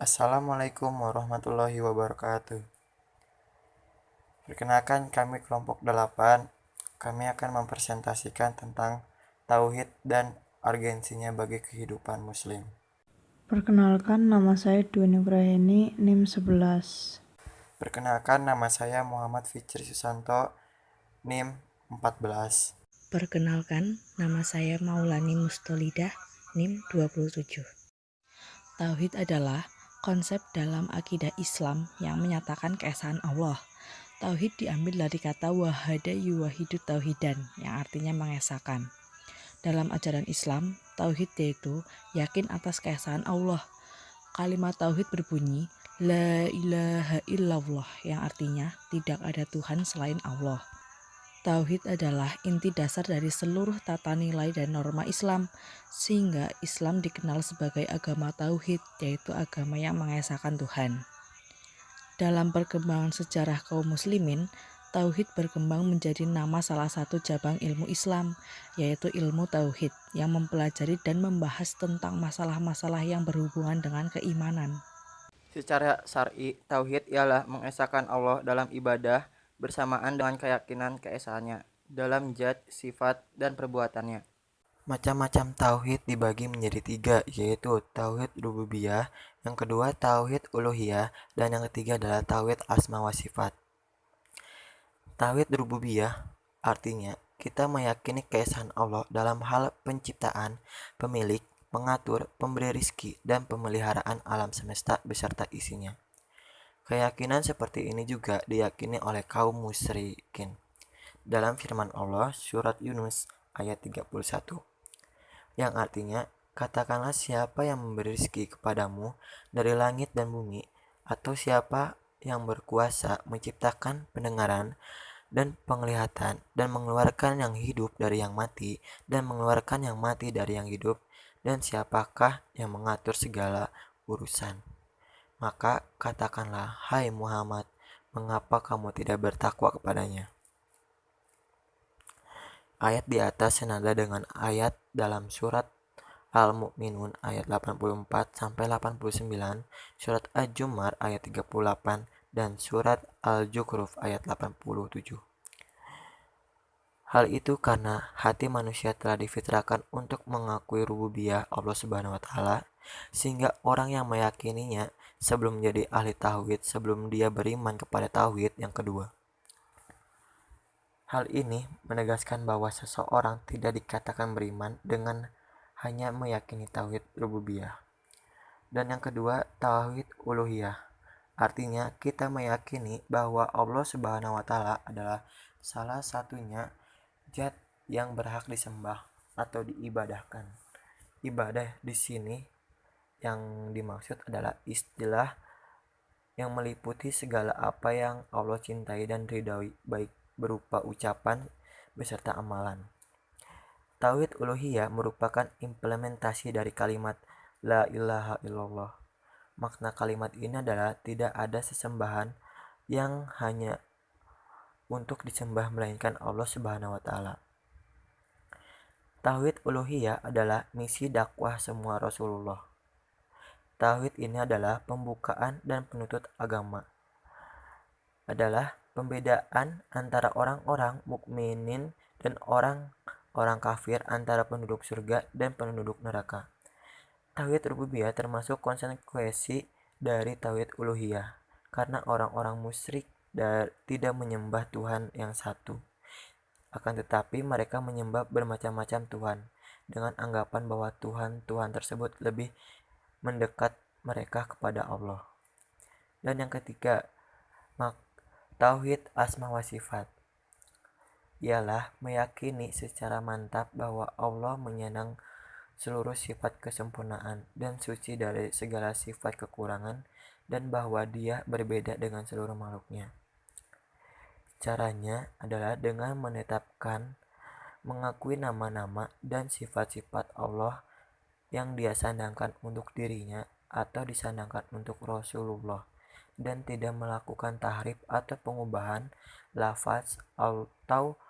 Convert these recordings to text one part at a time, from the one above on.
Assalamualaikum warahmatullahi wabarakatuh. Perkenalkan kami kelompok 8. Kami akan mempresentasikan tentang tauhid dan urgensinya bagi kehidupan muslim. Perkenalkan nama saya Dwi Nugraheni NIM 11. Perkenalkan nama saya Muhammad Fitri Susanto NIM 14. Perkenalkan, nama saya Maulani Mustolidah, NIM 27. Tauhid adalah konsep dalam akidah Islam yang menyatakan keesaan Allah. Tauhid diambil dari kata wahada yuwahidu tauhidan, yang artinya mengesahkan. Dalam ajaran Islam, tauhid yaitu yakin atas keesaan Allah. Kalimat tauhid berbunyi La ilaha illallah yang artinya tidak ada Tuhan selain Allah. Tauhid adalah inti dasar dari seluruh tata nilai dan norma Islam, sehingga Islam dikenal sebagai agama tauhid, yaitu agama yang mengesahkan Tuhan. Dalam perkembangan sejarah kaum muslimin, tauhid berkembang menjadi nama salah satu cabang ilmu Islam, yaitu ilmu tauhid, yang mempelajari dan membahas tentang masalah-masalah yang berhubungan dengan keimanan. Secara syar'i, tauhid ialah mengesahkan Allah dalam ibadah, bersamaan dengan keyakinan keesaannya dalam zat, sifat, dan perbuatannya. Macam-macam tauhid dibagi menjadi tiga, yaitu tauhid rububiyah, yang kedua tauhid uluhiyah, dan yang ketiga adalah tauhid asma wa sifat. Tauhid rububiyah artinya kita meyakini keesaan Allah dalam hal penciptaan, pemilik, mengatur, pemberi rizki, dan pemeliharaan alam semesta beserta isinya. Keyakinan seperti ini juga diyakini oleh kaum musyrikin. Dalam firman Allah surat Yunus ayat 31 yang artinya katakanlah siapa yang memberi rezeki kepadamu dari langit dan bumi atau siapa yang berkuasa menciptakan pendengaran dan penglihatan dan mengeluarkan yang hidup dari yang mati dan mengeluarkan yang mati dari yang hidup dan siapakah yang mengatur segala urusan maka katakanlah, hai Muhammad, mengapa kamu tidak bertakwa kepadanya? Ayat di atas senada dengan ayat dalam surat Al-Mu'minun ayat 84 sampai 89, surat Al-Jumar ayat 38 dan surat Al-Jukhruf ayat 87. Hal itu karena hati manusia telah difitrahkan untuk mengakui rububiyah Allah Subhanahu wa taala sehingga orang yang meyakininya sebelum menjadi ahli tauhid sebelum dia beriman kepada tauhid yang kedua. Hal ini menegaskan bahwa seseorang tidak dikatakan beriman dengan hanya meyakini tauhid rububiyah. Dan yang kedua, tauhid uluhiyah. Artinya kita meyakini bahwa Allah Subhanahu wa taala adalah salah satunya zat yang berhak disembah atau diibadahkan. Ibadah di sini yang dimaksud adalah istilah yang meliputi segala apa yang Allah cintai dan ridhoi baik berupa ucapan beserta amalan. Tauhid uluhiyah merupakan implementasi dari kalimat La ilaha illallah. Makna kalimat ini adalah tidak ada sesembahan yang hanya untuk disembah melainkan Allah Subhanahu wa taala. Tauhid uluhiyah adalah misi dakwah semua Rasulullah. Tauhid ini adalah pembukaan dan penutup agama. Adalah pembedaan antara orang-orang mukminin dan orang-orang kafir antara penduduk surga dan penduduk neraka. Tauhid rububiyah termasuk konsekuensi dari tauhid uluhiyah karena orang-orang musyrik tidak menyembah Tuhan yang satu. Akan tetapi mereka menyembah bermacam-macam Tuhan dengan anggapan bahwa Tuhan-Tuhan tersebut lebih mendekat mereka kepada Allah. Dan yang ketiga, tauhid asma wa sifat ialah meyakini secara mantap bahwa Allah menyenang seluruh sifat kesempurnaan dan suci dari segala sifat kekurangan dan bahwa dia berbeda dengan seluruh makhluknya. Caranya adalah dengan menetapkan mengakui nama-nama dan sifat-sifat Allah yang dia sandangkan untuk dirinya atau disandangkan untuk Rasulullah dan tidak melakukan tahrif atau pengubahan lafaz atau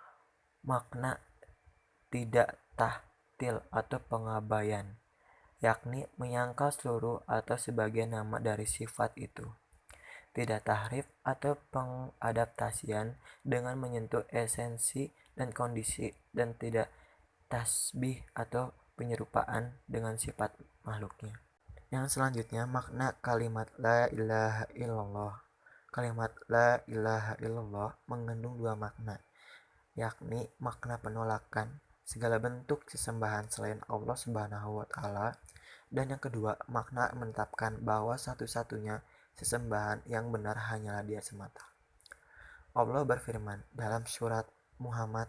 makna tidak tahtil atau pengabaian yakni menyangkal seluruh atau sebagian nama dari sifat itu. Tidak tahrif atau pengadaptasian dengan menyentuh esensi dan kondisi dan tidak tasbih atau penyerupaan dengan sifat makhluknya. Yang selanjutnya makna kalimat la ilaha illallah. Kalimat la ilaha illallah mengandung dua makna, yakni makna penolakan segala bentuk sesembahan selain Allah Subhanahu wa taala dan yang kedua makna menetapkan bahwa satu-satunya sesembahan yang benar hanyalah Dia semata. Allah berfirman dalam surat Muhammad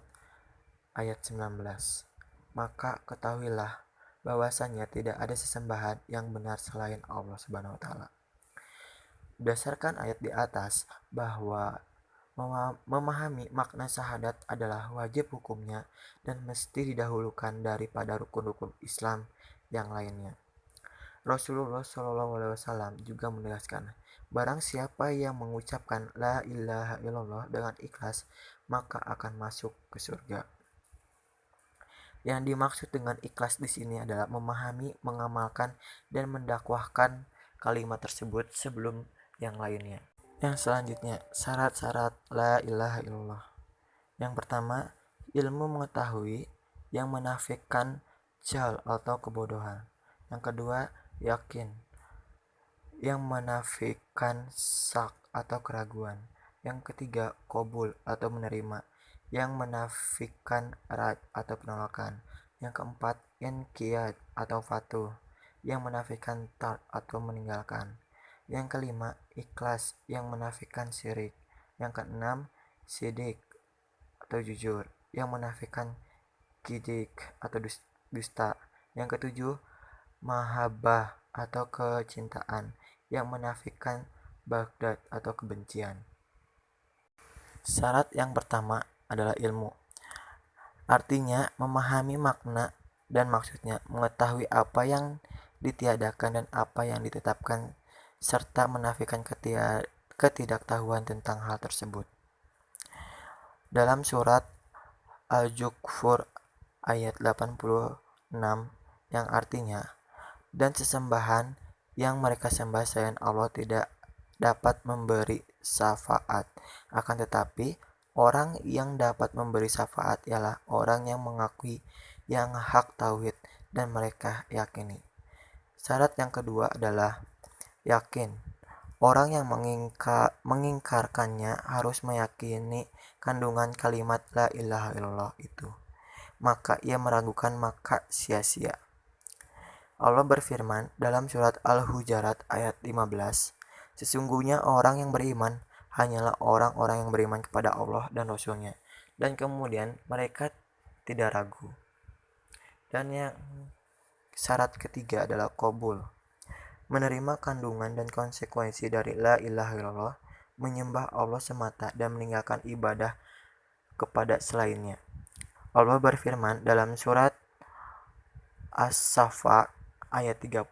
ayat 19. Maka ketahuilah bahwasanya tidak ada sesembahan yang benar selain Allah Subhanahu wa taala. Berdasarkan ayat di atas bahwa memahami makna syahadat adalah wajib hukumnya dan mesti didahulukan daripada rukun-rukun Islam yang lainnya. Rasulullah Shallallahu Alaihi Wasallam juga menegaskan, barang siapa yang mengucapkan la ilaha illallah dengan ikhlas, maka akan masuk ke surga. Yang dimaksud dengan ikhlas di sini adalah memahami, mengamalkan, dan mendakwahkan kalimat tersebut sebelum yang lainnya. Yang selanjutnya, syarat-syarat la ilaha illallah. Yang pertama, ilmu mengetahui yang menafikan jal atau kebodohan. Yang kedua, yakin yang menafikan sak atau keraguan. Yang ketiga, kobul atau menerima yang menafikan rad atau penolakan. Yang keempat, inqiyad atau fatu yang menafikan tar atau meninggalkan. Yang kelima, ikhlas yang menafikan syirik. Yang keenam, sidik atau jujur yang menafikan kidik atau dusta. Yang ketujuh, mahabbah atau kecintaan yang menafikan bagdad atau kebencian. Syarat yang pertama adalah ilmu. Artinya memahami makna dan maksudnya, mengetahui apa yang ditiadakan dan apa yang ditetapkan serta menafikan ketidaktahuan tentang hal tersebut. Dalam surat Al-Jukfur ayat 86 yang artinya dan sesembahan yang mereka sembah selain Allah tidak dapat memberi syafaat akan tetapi Orang yang dapat memberi syafaat ialah orang yang mengakui yang hak tauhid dan mereka yakini. Syarat yang kedua adalah yakin. Orang yang mengingka, mengingkarkannya harus meyakini kandungan kalimat la ilaha illallah itu. Maka ia meragukan maka sia-sia. Allah berfirman dalam surat Al-Hujarat ayat 15, Sesungguhnya orang yang beriman hanyalah orang-orang yang beriman kepada Allah dan Rasulnya. Dan kemudian mereka tidak ragu. Dan yang syarat ketiga adalah kobul menerima kandungan dan konsekuensi dari la ilaha illallah menyembah Allah semata dan meninggalkan ibadah kepada selainnya. Allah berfirman dalam surat As-Safa ayat 35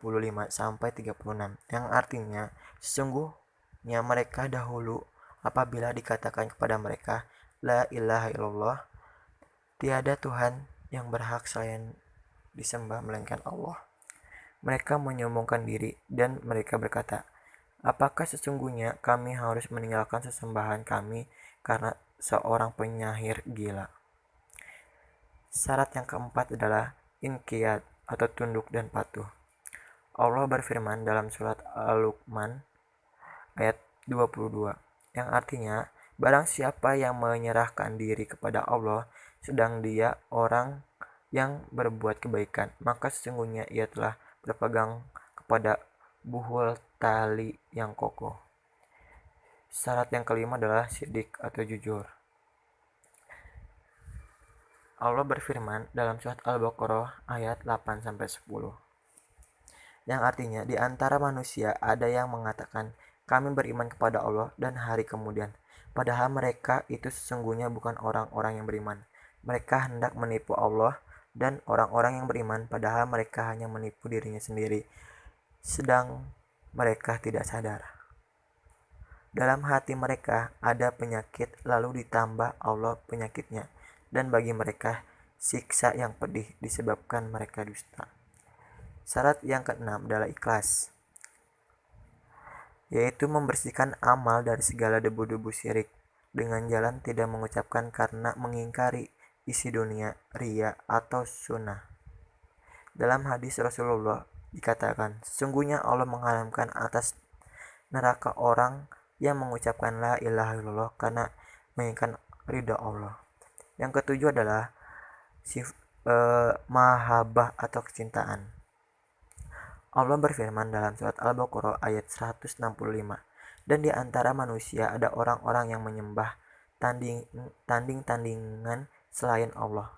sampai 36 yang artinya sesungguhnya mereka dahulu apabila dikatakan kepada mereka, La ilaha illallah, tiada Tuhan yang berhak selain disembah melainkan Allah. Mereka menyombongkan diri dan mereka berkata, Apakah sesungguhnya kami harus meninggalkan sesembahan kami karena seorang penyahir gila? Syarat yang keempat adalah inqiyad atau tunduk dan patuh. Allah berfirman dalam surat Al-Luqman ayat 22 yang artinya barang siapa yang menyerahkan diri kepada Allah sedang dia orang yang berbuat kebaikan maka sesungguhnya ia telah berpegang kepada buhul tali yang kokoh. Syarat yang kelima adalah sidik atau jujur. Allah berfirman dalam surat Al-Baqarah ayat 8 10 yang artinya di antara manusia ada yang mengatakan kami beriman kepada Allah dan hari kemudian. Padahal mereka itu sesungguhnya bukan orang-orang yang beriman. Mereka hendak menipu Allah dan orang-orang yang beriman padahal mereka hanya menipu dirinya sendiri. Sedang mereka tidak sadar. Dalam hati mereka ada penyakit lalu ditambah Allah penyakitnya. Dan bagi mereka siksa yang pedih disebabkan mereka dusta. Syarat yang keenam adalah ikhlas, yaitu membersihkan amal dari segala debu-debu syirik dengan jalan tidak mengucapkan karena mengingkari isi dunia, ria, atau sunnah. Dalam hadis Rasulullah dikatakan, sesungguhnya Allah mengharamkan atas neraka orang yang mengucapkan la ilaha illallah karena menginginkan ridha Allah. Yang ketujuh adalah sif, eh, mahabbah atau kecintaan. Allah berfirman dalam surat Al-Baqarah ayat 165, dan di antara manusia ada orang-orang yang menyembah tanding tanding-tandingan selain Allah.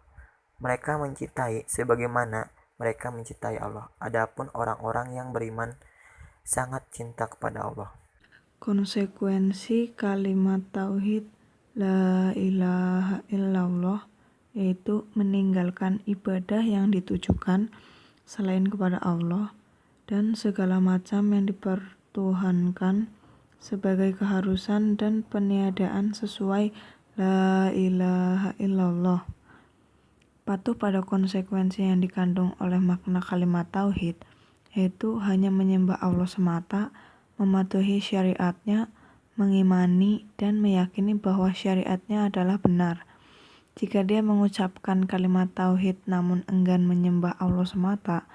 Mereka mencintai sebagaimana mereka mencintai Allah. Adapun orang-orang yang beriman sangat cinta kepada Allah. Konsekuensi kalimat tauhid la ilaha illallah yaitu meninggalkan ibadah yang ditujukan selain kepada Allah dan segala macam yang dipertuhankan sebagai keharusan dan peniadaan sesuai la ilaha illallah. Patuh pada konsekuensi yang dikandung oleh makna kalimat tauhid, yaitu hanya menyembah Allah semata, mematuhi syariatnya, mengimani dan meyakini bahwa syariatnya adalah benar. Jika dia mengucapkan kalimat tauhid namun enggan menyembah Allah semata,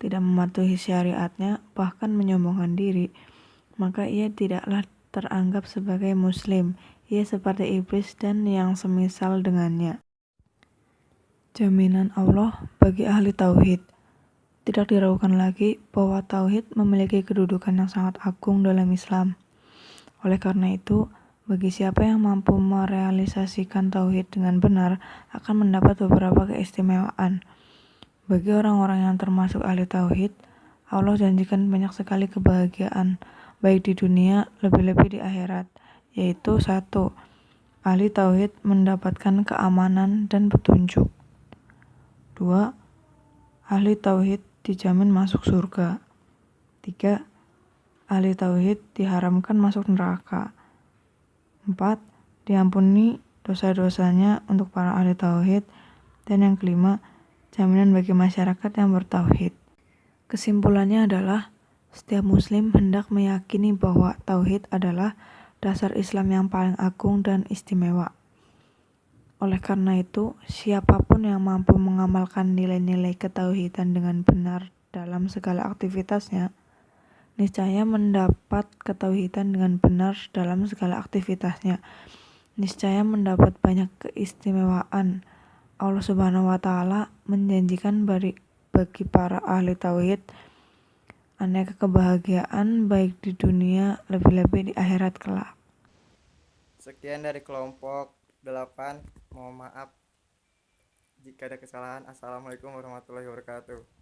tidak mematuhi syariatnya, bahkan menyombongkan diri, maka ia tidaklah teranggap sebagai muslim. Ia seperti iblis dan yang semisal dengannya. Jaminan Allah bagi ahli tauhid. Tidak diragukan lagi bahwa tauhid memiliki kedudukan yang sangat agung dalam Islam. Oleh karena itu, bagi siapa yang mampu merealisasikan tauhid dengan benar akan mendapat beberapa keistimewaan. Bagi orang-orang yang termasuk ahli tauhid, Allah janjikan banyak sekali kebahagiaan, baik di dunia, lebih-lebih di akhirat, yaitu satu, ahli tauhid mendapatkan keamanan dan petunjuk. Dua, ahli tauhid dijamin masuk surga. Tiga, ahli tauhid diharamkan masuk neraka. Empat, diampuni dosa-dosanya untuk para ahli tauhid. Dan yang kelima, jaminan bagi masyarakat yang bertauhid. Kesimpulannya adalah, setiap muslim hendak meyakini bahwa tauhid adalah dasar Islam yang paling agung dan istimewa. Oleh karena itu, siapa pun yang mampu mengamalkan nilai-nilai ketauhidan dengan benar dalam segala aktivitasnya, niscaya mendapat ketauhidan dengan benar dalam segala aktivitasnya. Niscaya mendapat banyak keistimewaan Allah Subhanahu wa taala menjanjikan bagi, bagi para ahli tauhid aneka kebahagiaan baik di dunia lebih-lebih di akhirat kelak. Sekian dari kelompok 8. Mohon maaf jika ada kesalahan. Assalamualaikum warahmatullahi wabarakatuh.